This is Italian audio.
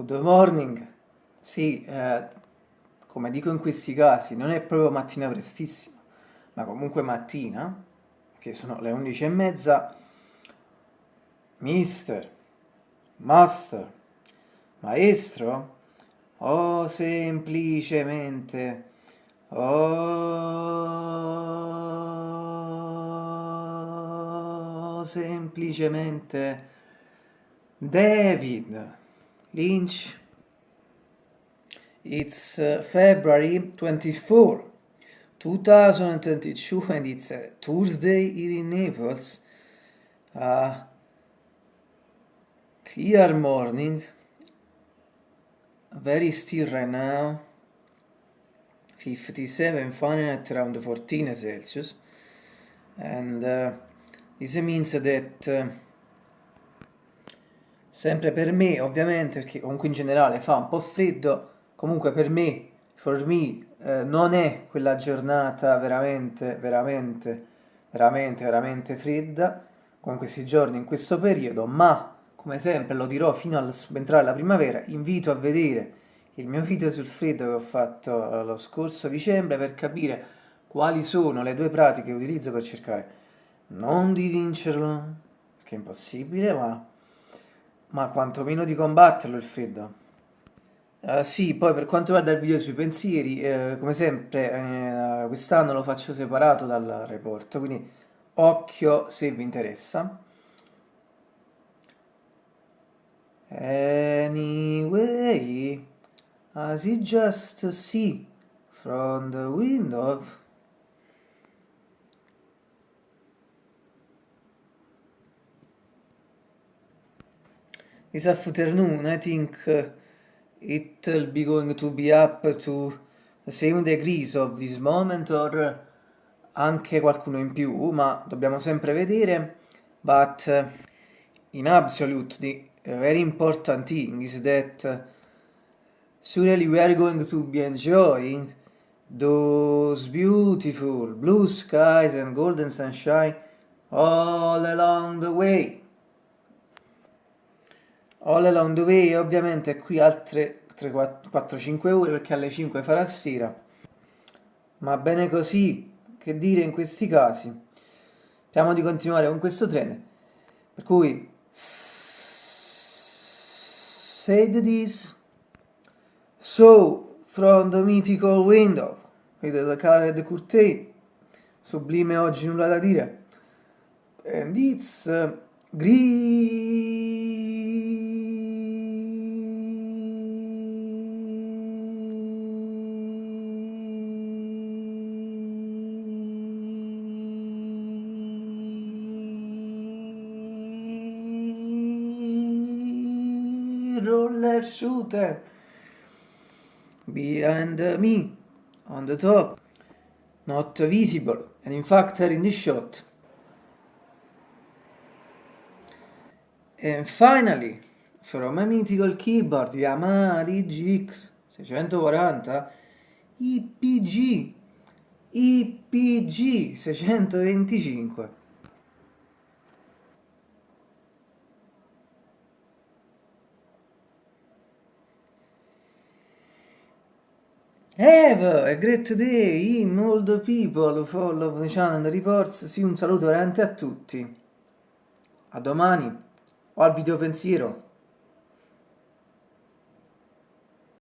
Good morning. Sì, eh, come dico in questi casi, non è proprio mattina prestissima, ma comunque mattina, che sono le 11 e mezza. Mister, master, maestro, o semplicemente, o semplicemente David. Lynch. It's uh, February 24, 2022 and it's a Tuesday here in Naples. Uh, clear morning, very still right now, 57 Fahrenheit around 14 Celsius and uh, this means that uh, sempre per me ovviamente perché comunque in generale fa un po' freddo. Comunque per me for me eh, non è quella giornata veramente veramente veramente veramente fredda come questi giorni in questo periodo ma come sempre lo dirò fino al subentrare la primavera invito a vedere il mio video sul freddo che ho fatto eh, lo scorso dicembre per capire quali sono le due pratiche che utilizzo per cercare non di vincerlo perché è impossibile ma ma quantomeno di combatterlo il freddo. Uh, sì, poi per quanto riguarda il video sui pensieri, eh, come sempre eh, quest'anno lo faccio separato dal report, quindi occhio se vi interessa. Anyway, as you just see from the window this afternoon I think uh, it will be going to be up to the same degrees of this moment or anche qualcuno in più ma dobbiamo sempre vedere. But uh, in absolute the very important thing is that uh, surely we are going to be enjoying those beautiful blue skies and golden sunshine all along the way All Along the Way ovviamente qui altre 4-5 ore perché alle 5 farà sera. Ma bene così che dire in questi casi? Speriamo di continuare con questo trend per cui said this so from the mythical window with the colored curtain sublime oggi nulla da dire. And it's uh, green roller shooter. Behind me on the top. Not visible and in fact in the shot. And finally from a mythical keyboard Yamaha DGX 640 IPG IPG 625 Have a great day, in all the people follow the channel reports. Sì, un saluto veramente a tutti. A domani o al video pensiero.